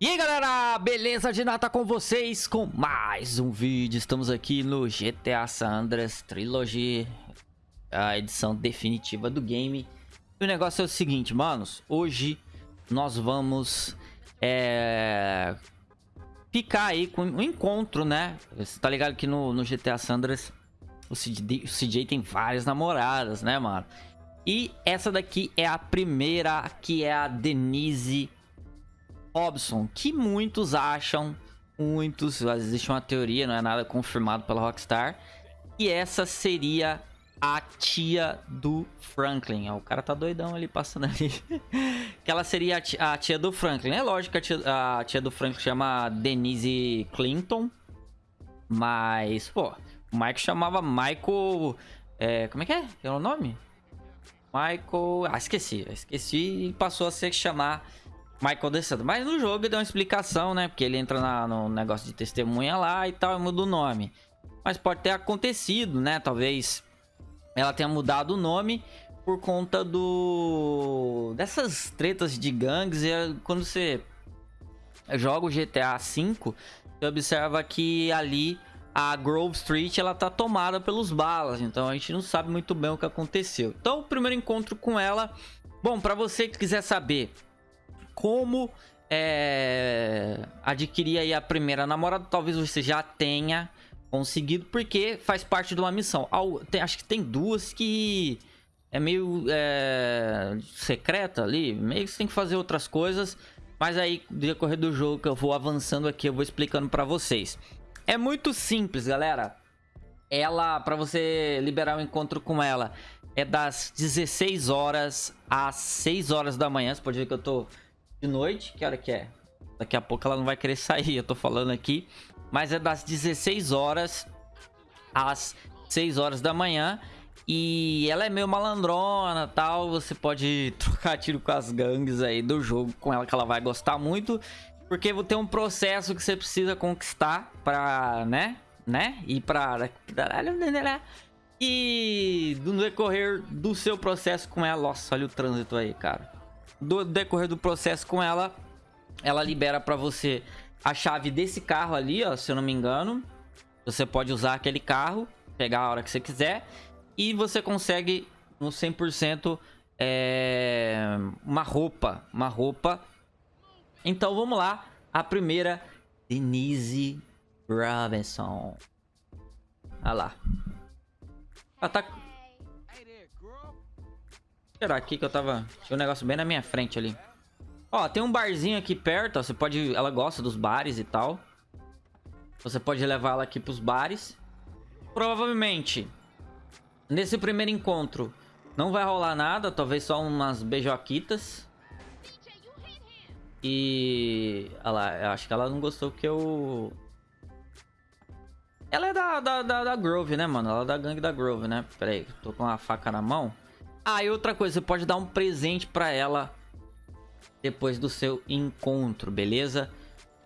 E aí galera, beleza? De nada com vocês com mais um vídeo. Estamos aqui no GTA San Andreas Trilogy, a edição definitiva do game. E o negócio é o seguinte, manos. Hoje nós vamos é, ficar aí com um encontro, né? Você tá ligado que no, no GTA San Andreas o CJ, o CJ tem várias namoradas, né, mano? E essa daqui é a primeira, que é a Denise Robson, que muitos acham, muitos, existe uma teoria, não é nada confirmado pela Rockstar, e essa seria a tia do Franklin. o cara tá doidão ali, passando ali. que ela seria a tia, a tia, do Franklin. É lógico que a tia, a tia do Franklin chama Denise Clinton, mas, pô, o Mike chamava Michael... É, como é que é? É o nome? Michael... Ah, esqueci. Esqueci e passou a se chamar Michael DeSanto. Mas no jogo deu uma explicação, né? Porque ele entra na, no negócio de testemunha lá e tal, e muda o nome. Mas pode ter acontecido, né? Talvez ela tenha mudado o nome por conta do... Dessas tretas de gangues. E é quando você joga o GTA V, você observa que ali a Grove Street ela tá tomada pelos balas. Então a gente não sabe muito bem o que aconteceu. Então o primeiro encontro com ela... Bom, para você que quiser saber como é, adquirir aí a primeira namorada. Talvez você já tenha conseguido, porque faz parte de uma missão. Acho que tem duas que é meio é, secreta ali. Meio que você tem que fazer outras coisas. Mas aí, no decorrer do jogo que eu vou avançando aqui, eu vou explicando pra vocês. É muito simples, galera. Ela, pra você liberar o um encontro com ela, é das 16 horas às 6 horas da manhã. Você pode ver que eu tô de noite. Que hora que é? Daqui a pouco ela não vai querer sair, eu tô falando aqui. Mas é das 16 horas às 6 horas da manhã. E ela é meio malandrona tal. Você pode trocar tiro com as gangues aí do jogo com ela, que ela vai gostar muito. Porque ter um processo que você precisa conquistar pra, né? Né? E pra... E no decorrer do seu processo com ela... Nossa, olha o trânsito aí, cara do decorrer do processo com ela, ela libera para você a chave desse carro ali, ó, se eu não me engano. Você pode usar aquele carro, pegar a hora que você quiser. E você consegue no 100% é, uma roupa. Uma roupa. Então vamos lá. A primeira, Denise Robinson. Olha lá. Ela tá Será aqui que eu tava... Tinha um negócio bem na minha frente ali. Ó, tem um barzinho aqui perto, ó. Você pode... Ela gosta dos bares e tal. Você pode levar ela aqui pros bares. Provavelmente, nesse primeiro encontro, não vai rolar nada. Talvez só umas beijoquitas. E... Olha lá, eu acho que ela não gostou que eu... Ela é da, da, da, da Grove, né, mano? Ela é da gangue da Grove, né? Pera aí, tô com a faca na mão. Ah, e outra coisa, você pode dar um presente pra ela depois do seu encontro, beleza?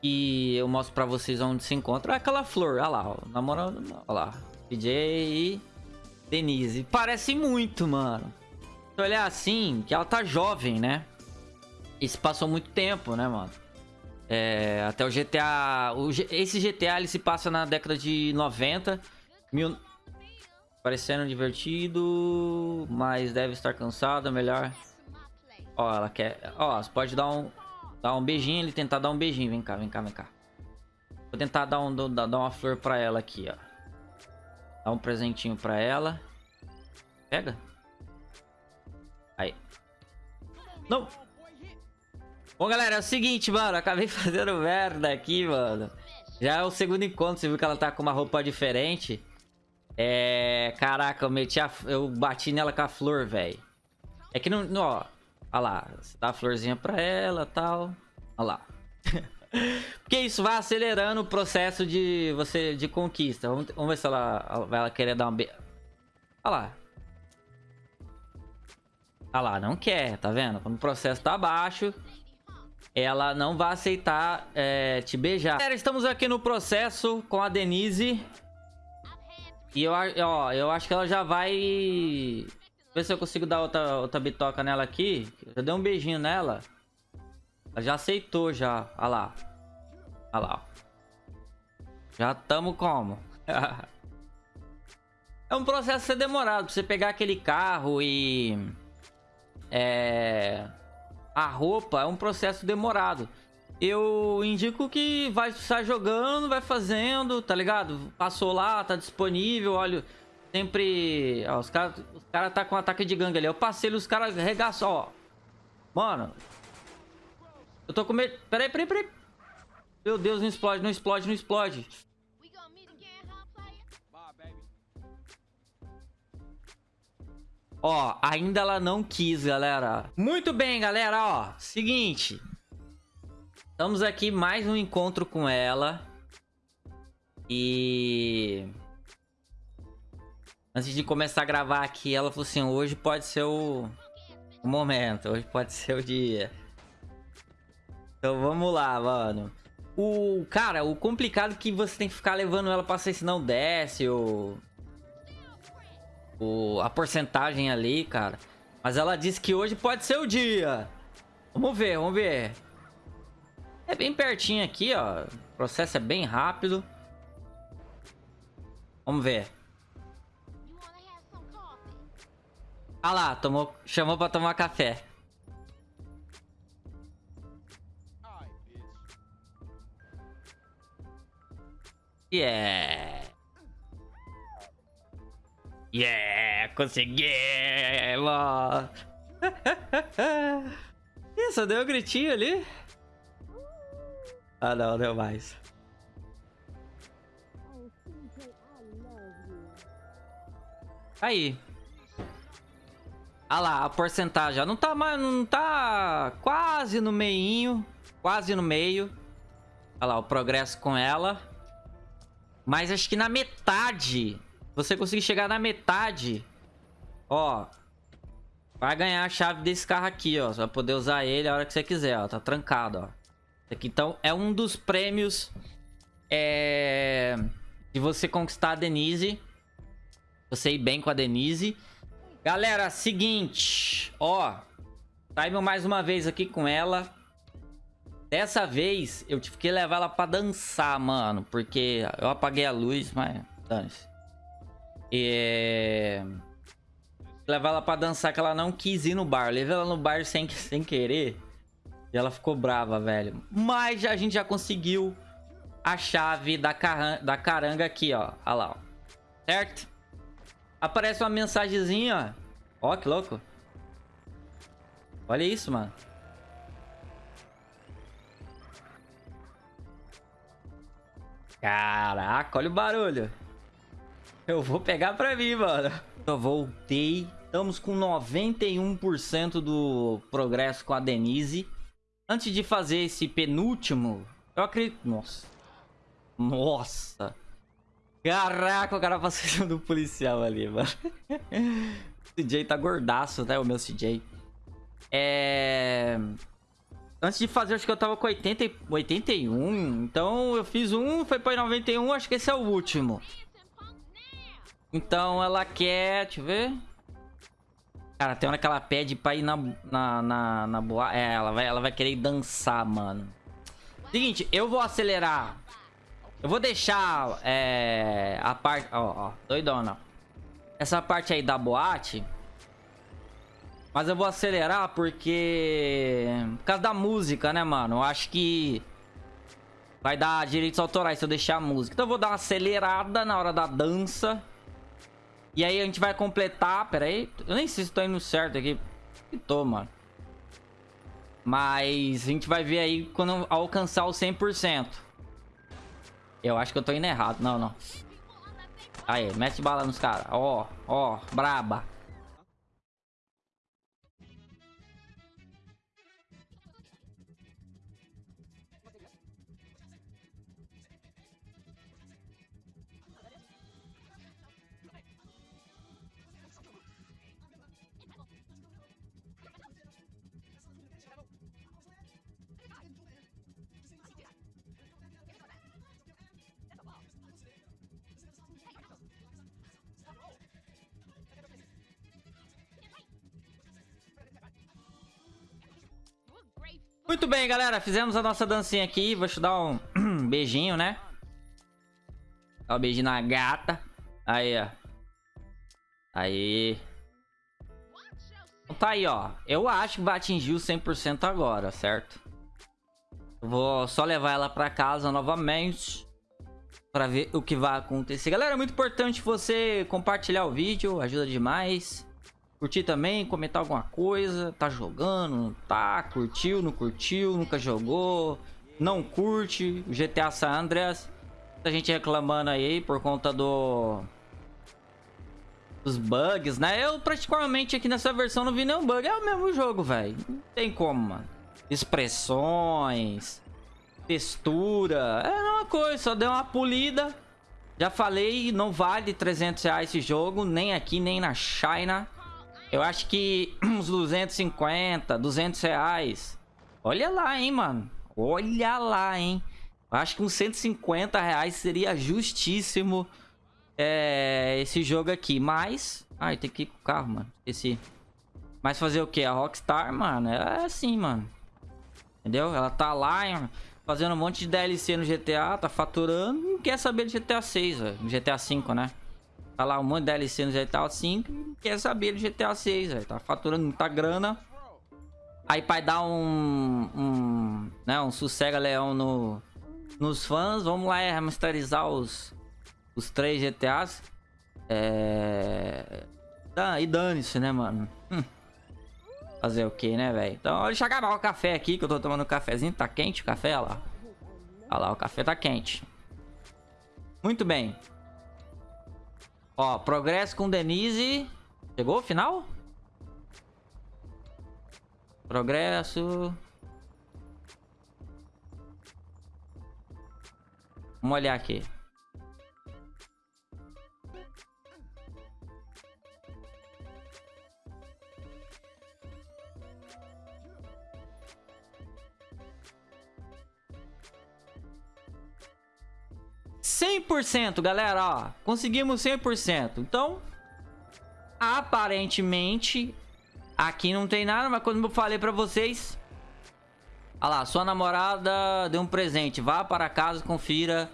E eu mostro pra vocês onde se encontra. É aquela flor, olha lá, ó, namorado, olha lá. DJ e Denise. Parece muito, mano. Se olhar assim, que ela tá jovem, né? E se passou muito tempo, né, mano? É, até o GTA... O, esse GTA, ele se passa na década de 90. Mil, Parecendo divertido, mas deve estar cansada, melhor. Ó, ela quer... Ó, você pode dar um, dar um beijinho, ele tentar dar um beijinho. Vem cá, vem cá, vem cá. Vou tentar dar, um, dar uma flor pra ela aqui, ó. Dar um presentinho pra ela. Pega. Aí. Não. Bom, galera, é o seguinte, mano. Acabei fazendo merda aqui, mano. Já é o segundo encontro. Você viu que ela tá com uma roupa diferente. É... Caraca, eu meti a... Eu bati nela com a flor, velho. É que não... Ó, olha lá. Você dá a florzinha pra ela tal. Olha lá. Porque isso vai acelerando o processo de você de conquista. Vamos, vamos ver se ela vai ela querer dar uma be... Olha lá. Olha lá, não quer, tá vendo? Quando o processo tá baixo, ela não vai aceitar é, te beijar. Galera, estamos aqui no processo com a Denise. E eu, ó, eu acho que ela já vai... Ver se eu consigo dar outra, outra bitoca nela aqui. Eu dei um beijinho nela. Ela já aceitou já. Olha lá. Olha lá. Já tamo como? é um processo ser demorado. Pra você pegar aquele carro e... É... A roupa é um processo demorado. Eu indico que vai estar jogando, vai fazendo, tá ligado? Passou lá, tá disponível, olha... Sempre... Ó, os caras os cara tá com ataque de gangue ali. Eu passei os caras arregaçam, ó. Mano. Eu tô com medo... Peraí, peraí, peraí. Meu Deus, não explode, não explode, não explode. Ó, ainda ela não quis, galera. Muito bem, galera, ó. Seguinte. Estamos aqui mais um encontro com ela. E... Antes de começar a gravar aqui, ela falou assim, hoje pode ser o, o momento, hoje pode ser o dia. Então vamos lá, mano. O, cara, o complicado é que você tem que ficar levando ela pra ser, senão desce, ou o, a porcentagem ali, cara. Mas ela disse que hoje pode ser o dia. Vamos ver, vamos ver. É bem pertinho aqui, ó. O processo é bem rápido. Vamos ver. Ah lá, tomou, chamou pra tomar café. Yeah. Yeah, conseguimos! Ih, só deu um gritinho ali. Ah, não, deu mais. Aí. Ah lá, a porcentagem. Não tá mais, não tá quase no meinho. Quase no meio. Olha lá, o progresso com ela. Mas acho que na metade você conseguir chegar na metade, ó, vai ganhar a chave desse carro aqui, ó. Você vai poder usar ele a hora que você quiser, ó. Tá trancado, ó. Então, é um dos prêmios é, de você conquistar a Denise. Você ir bem com a Denise. Galera, seguinte, ó. Saímos mais uma vez aqui com ela. Dessa vez, eu tive que levar ela pra dançar, mano. Porque eu apaguei a luz, mas... Dane-se. É... Levar ela pra dançar que ela não quis ir no bar. Levei ela no bar sem, sem querer. E ela ficou brava, velho. Mas a gente já conseguiu a chave da, da caranga aqui, ó. Olha lá, ó. Certo? Aparece uma mensagenzinha, ó. Ó, que louco. Olha isso, mano. Caraca, olha o barulho. Eu vou pegar pra mim, mano. Eu voltei. Estamos com 91% do progresso com a Denise. Antes de fazer esse penúltimo, eu acredito... Nossa. Nossa. Caraca, o cara passou do policial ali, mano. o CJ tá gordaço, né? O meu CJ. É... Antes de fazer, acho que eu tava com 80, 81. Então, eu fiz um, foi pra 91. Acho que esse é o último. Então ela quer... Deixa eu ver. Cara, tem hora que ela pede pra ir na, na, na, na boa... É, ela vai, ela vai querer dançar, mano. Seguinte, eu vou acelerar. Eu vou deixar é, a parte... Ó, ó, doidona. Essa parte aí da boate... Mas eu vou acelerar porque... Por causa da música, né, mano? Eu acho que... Vai dar direitos autorais se eu deixar a música. Então eu vou dar uma acelerada na hora da dança. E aí a gente vai completar... Pera aí. Eu nem sei se tô indo certo aqui. Tô, mano. Mas a gente vai ver aí quando alcançar o 100%. Eu acho que eu tô indo errado. Não, não. Aí, mete bala nos caras. Ó, ó, braba. Muito bem, galera. Fizemos a nossa dancinha aqui. Vou te dar um beijinho, né? Dá um beijinho na gata. Aí, ó. Aí. Então tá aí, ó. Eu acho que vai atingir o 100% agora, certo? Vou só levar ela pra casa novamente. Pra ver o que vai acontecer. Galera, é muito importante você compartilhar o vídeo. Ajuda demais. Curtir também, comentar alguma coisa. Tá jogando, não tá? Curtiu, não curtiu, nunca jogou. Não curte o GTA San Andreas. Muita gente reclamando aí por conta do... Dos bugs, né? Eu praticamente aqui nessa versão não vi nenhum bug. É o mesmo jogo, velho. Não tem como, mano. Expressões. Textura. É a mesma coisa, só deu uma polida. Já falei, não vale 300 reais esse jogo. Nem aqui, nem na China. Eu acho que uns 250, 200 reais. Olha lá, hein, mano. Olha lá, hein. Eu acho que uns 150 reais seria justíssimo é, esse jogo aqui. Mas... Ai, tem que ir com o carro, mano. Esqueci. Mas fazer o que? A Rockstar, mano, é assim, mano. Entendeu? Ela tá lá fazendo um monte de DLC no GTA, tá faturando. Não quer saber de GTA 6, velho. GTA 5, né? Tá lá um monte de DLC no GTA 5 quer saber do GTA 6, velho. Tá faturando muita grana. Aí pra dar um, um, né, um sossega-leão no, nos fãs, vamos lá remasterizar os, os três GTAs. É... e dane-se, né, mano? Hum. Fazer o que, né, velho? Então, deixa eu acabar o café aqui, que eu tô tomando um cafezinho. Tá quente o café, olha lá. Olha lá, o café tá quente. Muito bem. Ó, progresso com Denise. Chegou o final? Progresso. Vamos olhar aqui. Cem por cento, galera, ó. Conseguimos cem por cento. Então, aparentemente, aqui não tem nada, mas quando eu falei pra vocês... Olha lá, sua namorada deu um presente. Vá para casa, confira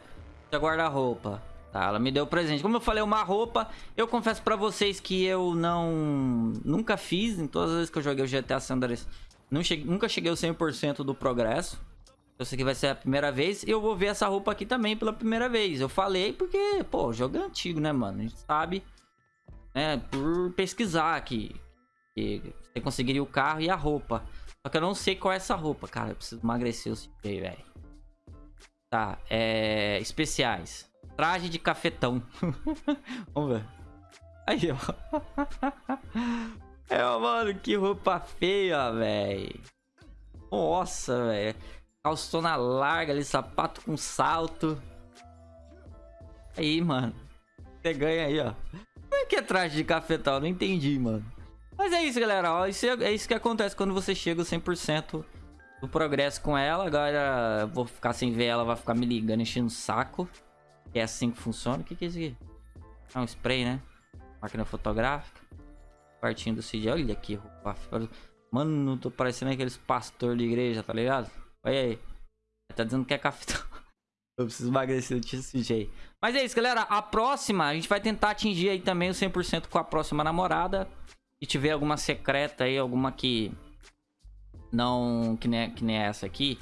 seu guarda-roupa. Tá, ela me deu presente. Como eu falei, uma roupa. Eu confesso pra vocês que eu não... Nunca fiz, em todas as vezes que eu joguei o GTA San Andreas. Cheguei, nunca cheguei ao 100% do progresso. Eu sei que vai ser a primeira vez. E eu vou ver essa roupa aqui também pela primeira vez. Eu falei porque, pô, o jogo é antigo, né, mano? A gente sabe né, por pesquisar aqui. Que você conseguiria o carro e a roupa. Só que eu não sei qual é essa roupa, cara. Eu preciso emagrecer o CJ, velho. Tá, é... Especiais. Traje de cafetão. Vamos ver. Aí, ó. É, mano, que roupa feia, velho. Nossa, velho. Calçona larga ali, sapato com salto. Aí, mano. Você ganha aí, ó. Como é que é traje de cafetal? Não entendi, mano. Mas é isso, galera. Ó, isso é, é, isso que acontece quando você chega 100% do progresso com ela. Agora eu vou ficar sem ver ela, vai ficar me ligando, enchendo o saco. É assim que funciona. O que, que é isso aqui? É um spray, né? Máquina fotográfica. Quartinho do CJ. Olha aqui, roupa. Mano, tô parecendo aqueles pastor de igreja, tá ligado? Olha aí. Tá dizendo que é cafetal. Eu preciso emagrecer desse jeito. Mas é isso, galera. A próxima, a gente vai tentar atingir aí também o 100% com a próxima namorada. Se tiver alguma secreta aí, alguma que não... Que nem, que nem essa aqui.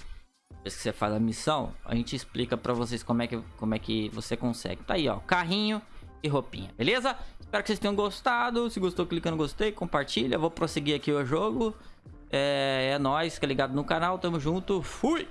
Depois que você faz a missão, a gente explica pra vocês como é que, como é que você consegue. Tá aí, ó. Carrinho e roupinha, beleza? Espero que vocês tenham gostado. Se gostou, clica no gostei, compartilha. Vou prosseguir aqui o jogo. É, é nóis, fica ligado no canal. Tamo junto. Fui!